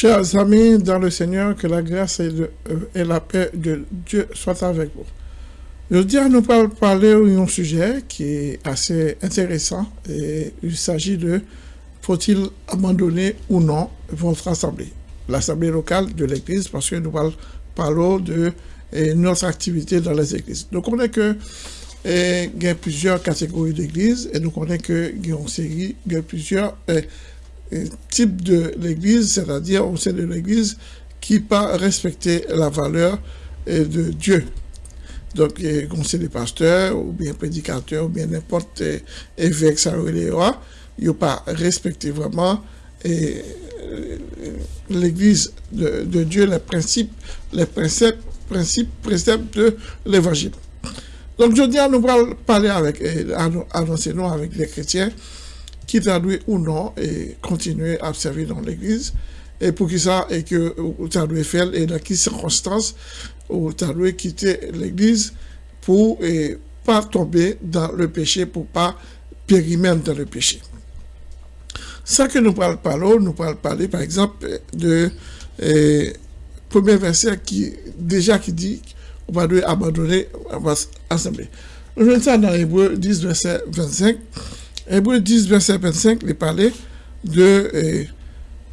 Chers amis dans le Seigneur, que la grâce et, la paix de Dieu soient avec vous. Dis nous parler d'un sujet qui est assez intéressant et il s'agit de faut-il abandonner ou non votre assemblée, l'assemblée locale de l'église, parce que nous parlons de notre activité dans les églises. Nous connaissons que il y a plusieurs catégories d'églises et nous connaissons qu'il y a il y a plusieurs type de l'Église, c'est-à-dire au sein de l'Église qui pas respecter la valeur de Dieu. Donc, conseil des pasteurs, ou bien prédicateurs, ou bien n'importe évêque, ça ils n'ont pas respecté vraiment euh, l'Église de, Dieu, les principes, les principes, principes, préceptes de l'Évangile. Donc, je dis à nous parler avec, annoncer nous avec les chrétiens, qui traduit ou non et continuer à servir dans l'église. Et pour qui ça, et que tu doit faire, et dans quelles circonstances, tu doit quitter l'église pour et pas tomber dans le péché, pour pas périr même dans le péché. Ça que nous parlons nous parlons par exemple de premier verset qui déjà qui dit on va abandonner votre assemblée. Nous voyons ça dans Hébreu 10 verset 25. Hébreu 10, verset 25, il parlait de... Eh,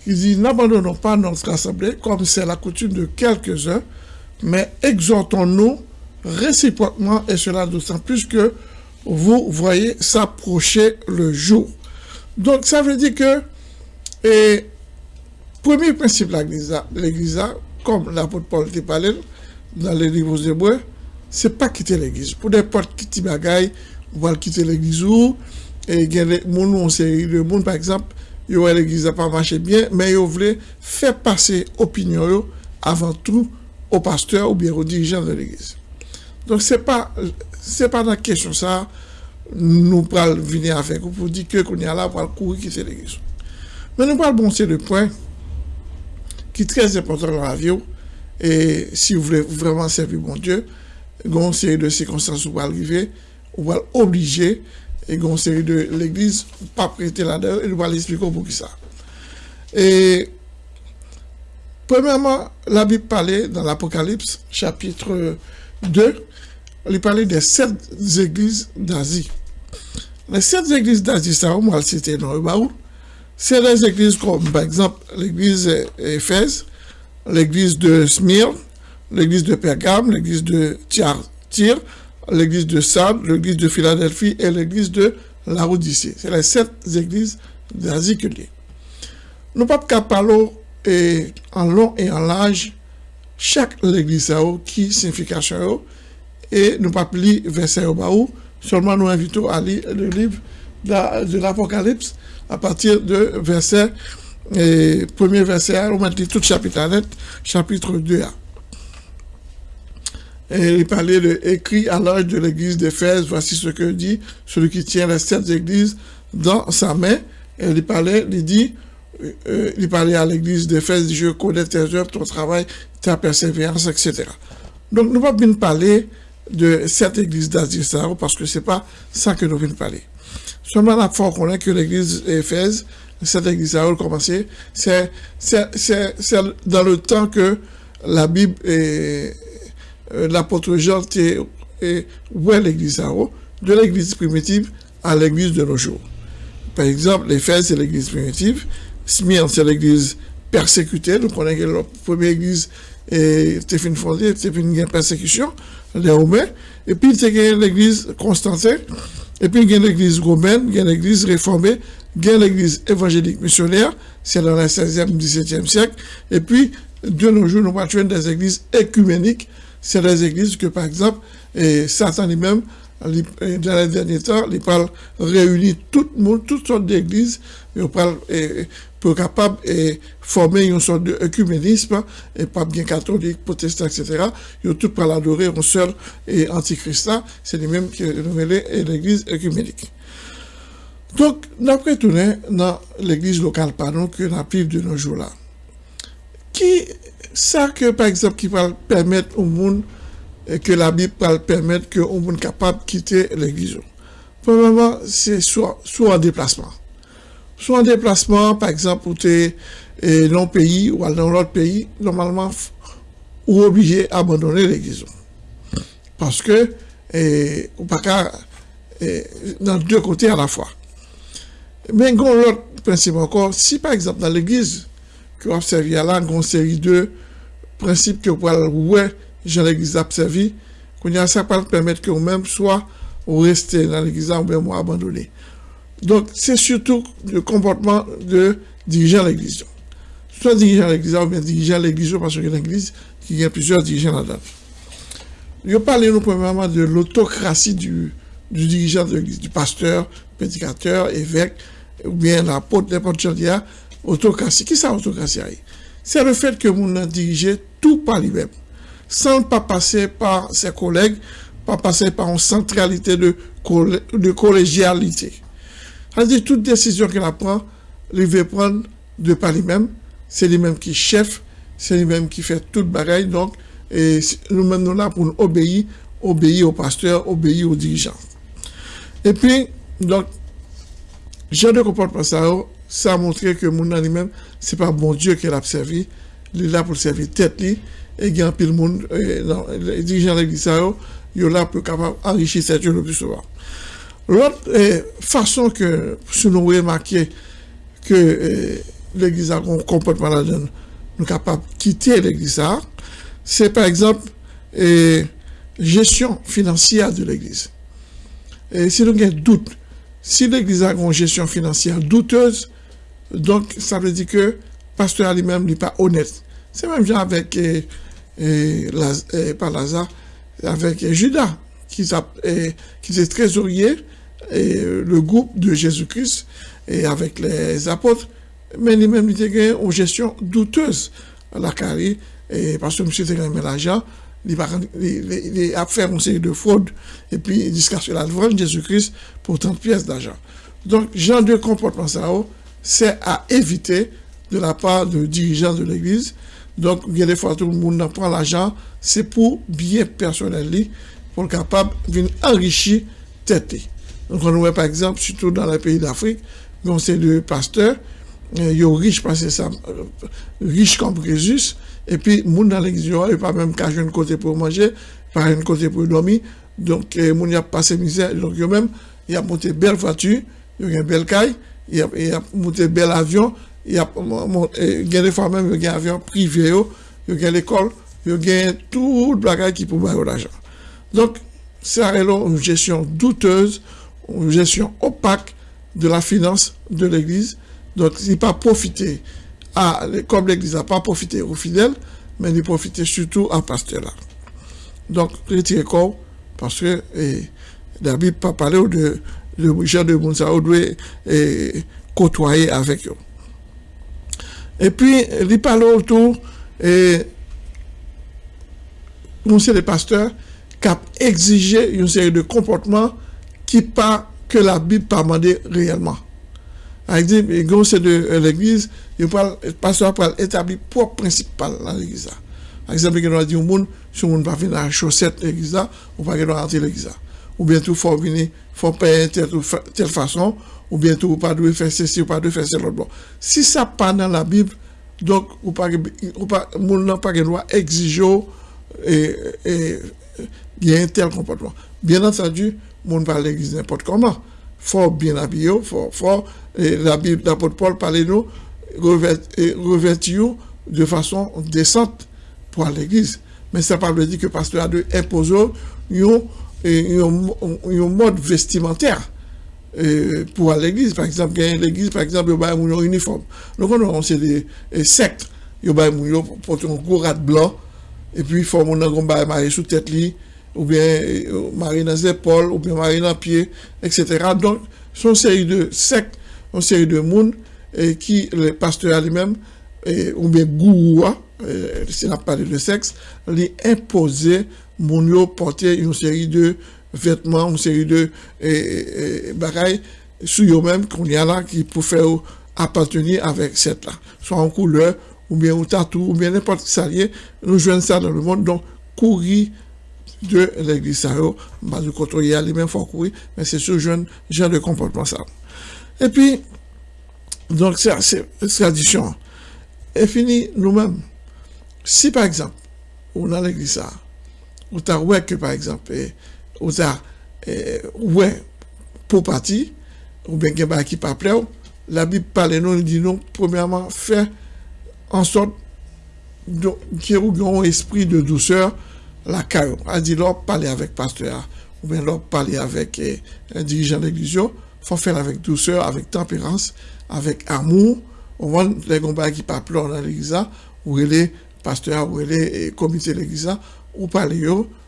il dit, n'abandonnons pas notre assemblée comme c'est la coutume de quelques-uns, mais exhortons-nous réciproquement, et cela d'autant plus que vous voyez s'approcher le jour. Donc, ça veut dire que, eh, premier principe de l'Église, comme l'apôtre Paul te parlait dans les livres hébreux, c'est pas quitter l'Église. Pour n'importe qui bagaille, on va quitter l'Église ou et gen moun nou seri de moun, par exemple, yo wè l'Eglise a pa vache bien, men yo vle fè pase opinyon yo avan tout au pasteur ou bien au dirijan de l'Eglise. Donk se pa, se pa nan kesyon sa, nou pral vini a ou pou di ke kon ya la pral kouri ki se le gesou. Men nou pral bonse de pwen ki trez important nan avyo e si ou vle vreman servi bon Diyo, goun seri de sekonsans ou pral rive, ou pral oblige, e goun seri de l'Eglise ou pa prete la der, e nou pral espliko pou ki sa. E, premièrement, la Bible parlait dans l'Apocalypse, chapitre 2, elle parlait des sept églises d'Asie. Les sept églises d'Asie, ça, on va le citer dans le baou. C'est des églises comme, par exemple, l'église Éphèse, l'église de Smyrne, l'église de Pergame, l'église de Tyr, l'église de Sardes, l'église de Philadelphie et l'église de la Laodicée. C'est les sept églises d'Asie que Nous pas parler et en long et en large chaque église qui signification et nous pas lire verset au bas seulement nous invitons à lire le livre de l'Apocalypse à partir de verset et premier verset, on va dire tout chapitre net, chapitre 2a. Et il parlait de écrit à l'âge de l'église d'Éphèse, voici ce que dit celui qui tient les sept églises dans sa main. Et il parlait, il dit, euh, il parlait à l'église d'Éphèse, je connais tes œuvres, ton travail, ta persévérance, etc. Donc, nous ne pouvons pas parler de cette église d'Asie parce que c'est pas ça que nous venons parler. Seulement, la fois qu'on a que l'église d'Éphèse, cette église a commencé, c'est dans le temps que la Bible est, euh, l'apôtre Jean était est l'église de l'église primitive à l'église de nos jours. Par exemple, l'Éphèse, c'est l'église primitive. Smyrne, c'est l'église persécutée. Nous connaissons la première église Et puis, il y a l'église Constantin. Et puis, il y a l'église romaine, il y a l'église réformée, il y a l'église évangélique missionnaire, c'est dans le 16e, 17e siècle. Et puis, de nos jours, nous avons des églises écuméniques c'est des églises que, par exemple, et Satan lui-même, dans les derniers temps, il parle réunir tout le monde, toutes sortes d'églises, pour capable de former une sorte d'œcuménisme, et pas bien catholique, protestant, etc. Ils ont tout pour l'adorer un seul et antichrist c'est lui-même qui est l'église œcuménique. Donc, d'après tourner dans l'église locale, pardon, que la de nos jours là. Qui ça que, par exemple, qui va permettre au monde, que la Bible va permettre au monde capable de quitter l'église. Premièrement, c'est soit, soit en déplacement. Soit en déplacement, par exemple, où tu es dans un pays ou dans l'autre pays, normalement, ou obligé d'abandonner l'église. Parce que, et, ou pas qu'à, dans deux côtés à la fois. Mais l'autre principe encore, si par exemple dans l'église, que vous observez là, une série de principes que vous pouvez ouais, dans l'église observé, qu'on y a ça pour permettre que vous-même soit ou rester dans l'église ou bien abandonner. Donc, c'est surtout le comportement de dirigeant l'église. Soit dirigeant l'église ou bien dirigeant l'église parce que l'église, il y a plusieurs dirigeants là-dedans. Je parler nous premièrement de l'autocratie du, du dirigeant de l'église, du pasteur, prédicateur, évêque, ou bien l'apôtre, n'importe quel autocratie. Qui c'est l'autocratie C'est le fait que vous dirigez tout par lui-même, sans pas passer par ses collègues, pas passer par une centralité de, de collégialité. C'est-à-dire, toute décision qu'il prend, il veut prendre de par lui-même, c'est lui-même qui chef, c'est lui-même qui fait toute bagaille, donc, et nous menons là pour nous obéir, obéir au pasteur, obéir aux dirigeants. Et puis, donc, j'ai de comportement ça, ça a montré que mon lui-même, c'est pas bon Dieu qui l'a servi, il est là pour servir tête, et il y a un pile monde, les dirigeants de l'église, il est là pour capable enrichir cette souvent. L'autre eh, façon que, si nous remarquons que l'église a un comportement là-dedans, nous sommes capables de quitter l'église, c'est par exemple eh, gestion financière de l'église. Et si nous avons doute, si l'église a une gestion financière douteuse, donc ça veut dire que le pasteur lui-même n'est pas honnête. C'est même genre avec, eh, eh, pas Lazare, avec Judas, qui, qui est trésorier, et le groupe de Jésus-Christ, et avec les apôtres, mais lui-même, il a une gestion douteuse à la carrière, et parce que M. a l'argent, il, a fait une série de fraudes, et puis jusqu'à ce qu'il a vendu Jésus-Christ pour 30 pièces d'argent. Donc, genre de comportement ça, oh, c'est à éviter de la part de dirigeants de l'Église. Donc, il y a des fois, tout le monde prend l'argent, c'est pour bien personnel, pour être capable de enrichir tête. Donc, on voit par exemple, surtout dans les pays d'Afrique, on sait de pasteurs, ils sont riches parce que euh, riches comme Jésus, et puis, moun dans l'église, il pas même qu'à un côté pour manger, pas un côté pour dormir. Donc, euh, moun y a passé misère. Donc, yo même, il a monté belle voiture, il a une belle caille, il a, a monté bel avion, a monté, il y a des fois même, il y a un avion privé, il y a l'école, il y a tout le qui peut avoir l'argent. Donc, c'est une gestion douteuse, une gestion opaque de la finance de l'église. Donc, il n'est pas profité ah, comme l'Église n'a pas profité aux fidèles, mais il profité surtout à pasteur là. Donc, retirez corps, parce que la Bible pas parlé de, de gens de Mounsao doit côtoyer avec eux. Et puis, il parle autour, et sommes des pasteurs qui ont exigé une série de comportements qui pas que la Bible pas demandé réellement. Par exemple, de l'église, le pasteur peut établir propre principal dans l'église. Par exemple, il a dit au monde, si on ne va venir à la chaussette l'église, on va pas rentrer l'église. Ou bien tout, faut venir, faut payer telle, telle façon, ou bien tout, pas de faire ceci, ou pas de faire cela. Si ça pas dans la Bible, donc, ou pas, ou pas, monde n'a pas droit d'exiger et, et, y a un tel comportement. Bien entendu, monde pas l'église n'importe comment. Faut bien habiller, faut, faut et la Bible d'apôtre Paul parlait nous revêtir de façon décente pour l'église. Mais ça ne veut pas dire que le pasteur a de imposer un mode vestimentaire pour l'église. Par exemple, l'église, par exemple, il y a un uniforme. Donc, on a des sectes. Il y a un gros rat blanc, et puis il faut un marié sous tête, ou bien marié dans les épaules, ou bien marié dans les pieds, etc. Donc, ce sont une série de sectes une série de monde et qui, le pasteur lui-même, ou bien gourou, si on a parlé de sexe, lui imposer mon porter une série de vêtements, une série de bagailles sur eux-mêmes qu'on y a là qui pour faire appartenir avec cette là, soit en couleur ou bien au tatou, ou bien n'importe qui nous jouons ça dans le monde. Donc, courir de l'église ça, bah, du côté, il y a les mêmes fois courir, mais c'est ce jeune genre de comportement ça. Et puis, donc, c'est tradition. Et fini, nous-mêmes. Si, par exemple, on a l'église ou t'as ouais que, par exemple, ou t'as ouais pour partir, ou bien a qui pas plaire, la Bible parle nous, dit non, premièrement, faire en sorte qu'il y ait un esprit de douceur, la caillou. A dit, là, parler avec pasteur, ou bien là, parler avec eh, un dirigeant de l'église, faut faire avec douceur, avec tempérance, avec amour. On voit les combats qui pas dans l'église, ou les pasteurs, ou les comités de l'église, ou parler,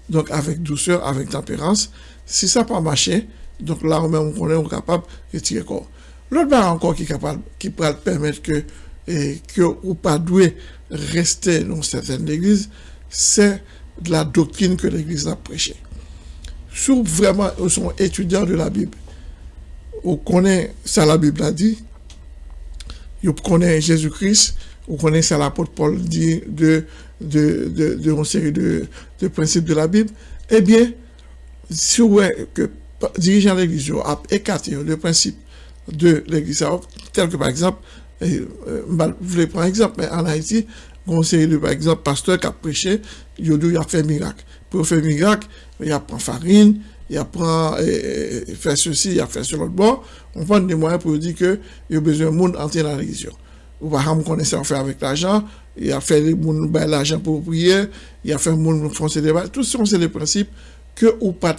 donc avec douceur, avec tempérance. Si ça pas marché, donc là, on est capable de retirer corps. L'autre barre encore qui, capable, qui peut permettre que, et, que ou pas doué rester dans certaines églises, c'est de la doctrine que l'église a prêchée. Si vraiment ils sont étudiants de la Bible, on connaît ça la Bible a dit, on connaît Jésus-Christ, connaît ça l'apôtre Paul dit de, de, de, de, une série de, de principes de la Bible, eh bien, si vous voyez que dirigeant de l'église a écarté le principe de l'église, tel que par exemple, euh, je voulais prendre un exemple, mais en Haïti, on sait, par exemple, pasteur qui a prêché, il a fait miracle. Pour faire miracle, il a pris farine, il a pris, euh, fait ceci, il a fait l'autre bord. On prend des moyens pour dire que il a besoin de monde entrer dans l'église. Ou par exemple, connaître en faire avec l'argent, il a fait l'argent pour prier, il a fait monde foncer des balles. Tout ça, c'est les principes que ou pas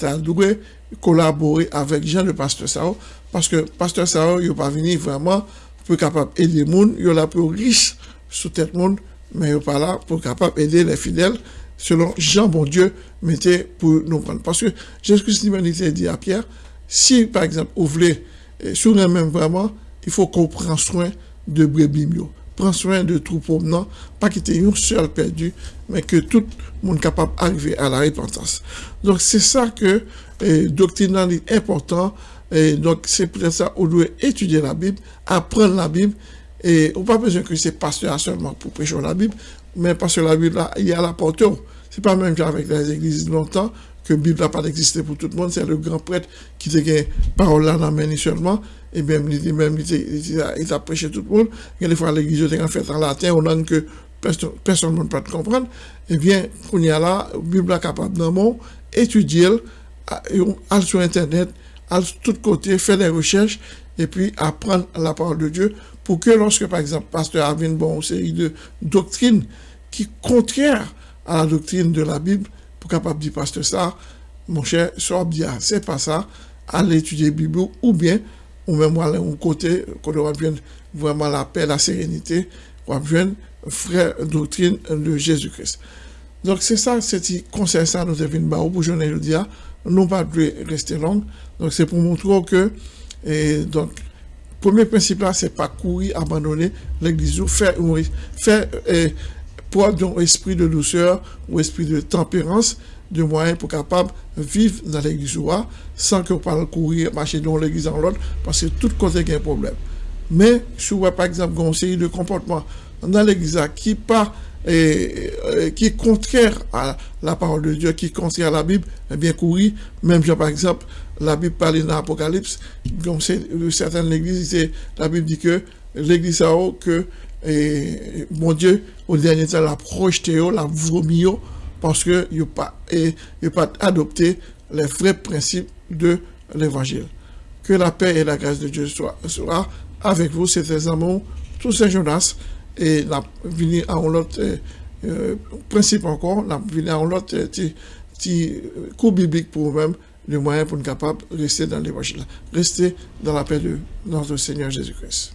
collaborer avec Jean le pasteur Sao parce que pasteur Sao il pas venu vraiment pour capable aider les gens il est là pour riche sous tête monde mais il pas là pour capable aider les fidèles selon Jean bon Dieu mettait pour nous prendre parce que Jésus-Christ dit à Pierre si par exemple vous voulez eh, sur même vraiment il faut qu'on prenne soin de brebis prend soin de troupeau non, pas quitter un seul perdu, mais que tout le monde capable d'arriver à la repentance. Donc c'est ça que eh, doctrine est important. Et donc c'est pour ça qu'on doit étudier la Bible, apprendre la Bible. Et on n'a pas besoin que c'est pasteur seulement pour prêcher la Bible, mais parce que la Bible, là, il y a la porte. C'est pas même qu'avec les églises longtemps, que la Bible n'a pas existé pour tout le monde, c'est le grand prêtre qui te gagne parole là dans seulement, et bien, il, même, il, a prêché tout le monde. Il y a des fois, l'église en fait en latin, on langue que personne ne peut comprendre. Et bien, qu'on y a là, la Bible est capable d'un mot, étudier, aller sur Internet, aller de tous côtés, faire des recherches, et puis apprendre la parole de Dieu, pour que lorsque, par exemple, pasteur a une bonne série de doctrines qui contraire à la doctrine de la Bible, pour capable dire pasteur ça, mon cher, soit bien, c'est pas ça, allez étudier la Bible, ou bien, ou même aller un côté, qu'on bien vraiment la paix, la sérénité, on va frère doctrine de Jésus-Christ. Donc c'est ça, c'est conseil ça nous bah, pour journée le dia, non pas de rester long. Donc c'est pour montrer que et donc premier principe là c'est pas courir abandonner l'église faire faire pour un esprit de douceur ou esprit de tempérance de moyens pour capable vivre dans l'église sans que vous courir, marcher dans l'église en l'autre, parce que tout côté il y a un problème. Mais, si vous par exemple, un série de comportement dans l'église qui pas et, qui est contraire à la parole de Dieu, qui est contraire à la Bible, eh bien courir, même par exemple, la Bible parle dans l'Apocalypse, comme c'est certaines églises, la Bible dit que l'église a que et, mon Dieu, au dernier temps, la projeté, la vomi, parce que n'a pas, pas adopté les vrais principes de l'évangile. Que la paix et la grâce de Dieu soient, avec vous, tes amours, tous ces Jonas, et la venir à un autre principe encore, la venir à un autre petit coup biblique pour vous-même, le moyen pour être capable de rester dans l'évangile, rester dans la paix de notre Seigneur Jésus-Christ.